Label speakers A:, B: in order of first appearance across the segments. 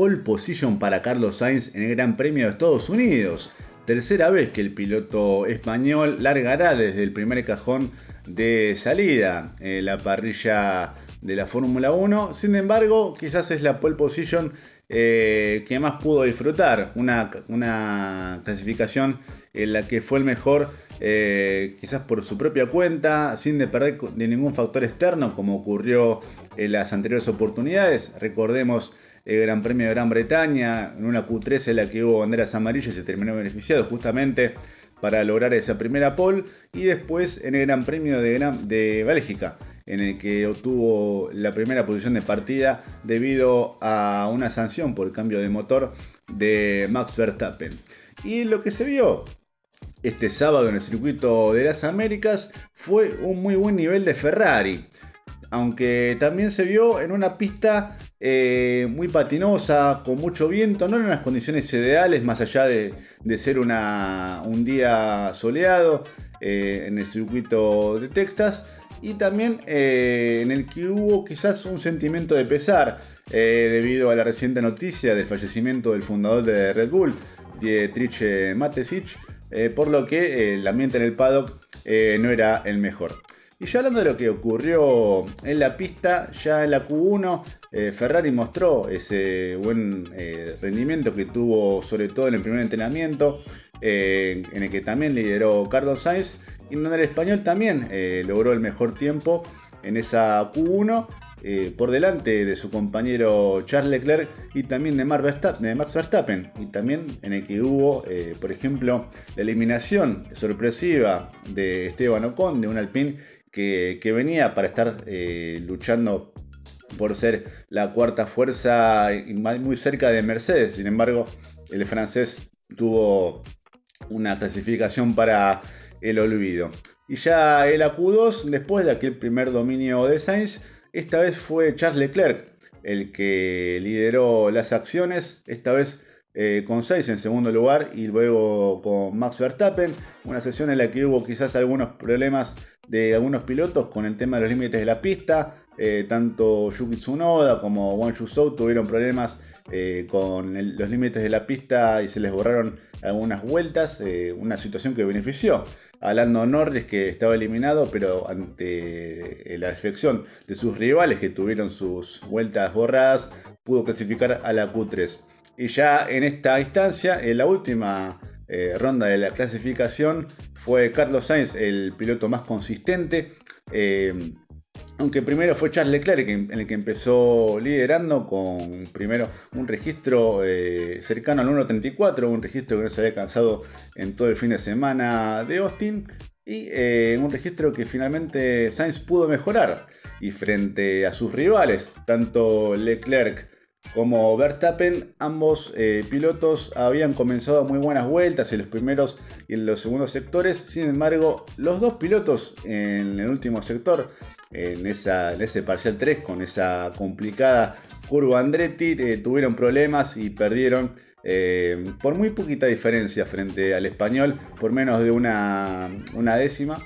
A: pole position para Carlos Sainz en el Gran Premio de Estados Unidos. Tercera vez que el piloto español largará desde el primer cajón de salida en la parrilla de la Fórmula 1. Sin embargo, quizás es la pole position eh, que más pudo disfrutar. Una, una, clasificación en la que fue el mejor, eh, quizás por su propia cuenta, sin depender de ningún factor externo, como ocurrió en las anteriores oportunidades. Recordemos el Gran Premio de Gran Bretaña, en una Q3 en la que hubo banderas amarillas y se terminó beneficiado justamente para lograr esa primera pole. Y después en el Gran Premio de, de Bélgica, en el que obtuvo la primera posición de partida debido a una sanción por cambio de motor de Max Verstappen. Y lo que se vio este sábado en el circuito de las Américas fue un muy buen nivel de Ferrari. Aunque también se vio en una pista eh, muy patinosa, con mucho viento, no en las condiciones ideales, más allá de, ser un día soleado eh, en el circuito de Texas, y también eh, en el que hubo quizás un sentimiento de pesar debido a la reciente noticia del fallecimiento del fundador de Red Bull, Dietrich Matesich, por lo que el ambiente en el paddock no era el mejor. Y ya hablando de lo que ocurrió en la pista, ya en la Q1 eh, Ferrari mostró ese buen eh, rendimiento que tuvo sobre todo en el primer entrenamiento, eh, en el que también lideró Carlos Sainz, y donde el español también logró el mejor tiempo en esa Q1. por delante de su compañero Charles Leclerc y también de, Max Verstappen y también en el que hubo por ejemplo la eliminación sorpresiva de Esteban Ocon de un Alpine que, venía para estar eh, luchando por ser la cuarta fuerza muy cerca de Mercedes. Sin embargo, el francés tuvo una clasificación para el olvido. Y ya el AQ2, después de aquel primer dominio de Sainz, esta vez fue Charles Leclerc el que lideró las acciones. Esta vez eh, con 6 en segundo lugar y luego con Max Verstappen. Una sesión en la que hubo quizás algunos problemas de algunos pilotos con el tema de los límites de la pista. Eh, tanto Yuki Tsunoda como Wang Yuzhou tuvieron problemas eh, con los límites de la pista y se les borraron algunas vueltas. una situación que benefició a Lando Norris que estaba eliminado, pero ante la defección de sus rivales que tuvieron sus vueltas borradas, pudo clasificar a la Q3. Y ya en esta instancia, en la última eh, ronda de la clasificación, fue Carlos Sainz el piloto más consistente. Eh, aunque primero fue Charles Leclerc en el que empezó liderando con primero un registro eh, cercano al 1.34, un registro que no se había alcanzado en todo el fin de semana de Austin y un registro que finalmente Sainz pudo mejorar y frente a sus rivales, tanto Leclerc como Verstappen, ambos eh, pilotos habían comenzado muy buenas vueltas en los primeros y en los segundos sectores. Sin embargo, los dos pilotos en el último sector, en, ese parcial 3, con esa complicada curva Andretti, eh, tuvieron problemas y perdieron eh, por muy poquita diferencia frente al español, por menos de una décima.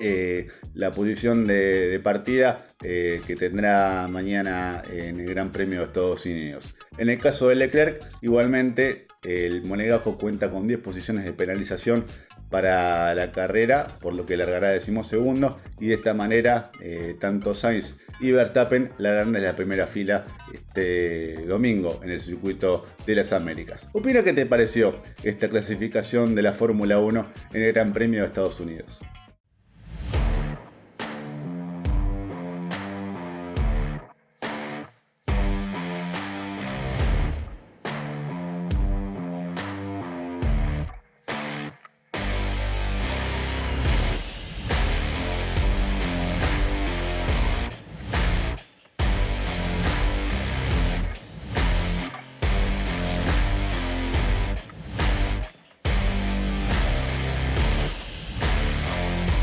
A: Eh, la posición de, partida eh, que tendrá mañana en el Gran Premio de Estados Unidos. En el caso de Leclerc, igualmente el Monegajo cuenta con 10 posiciones de penalización para la carrera, por lo que largará decimosegundo y de esta manera eh, tanto Sainz y Verstappen largarán desde la primera fila este domingo en el circuito de las Américas. Opina qué te pareció esta clasificación de la Fórmula 1 en el Gran Premio de Estados Unidos.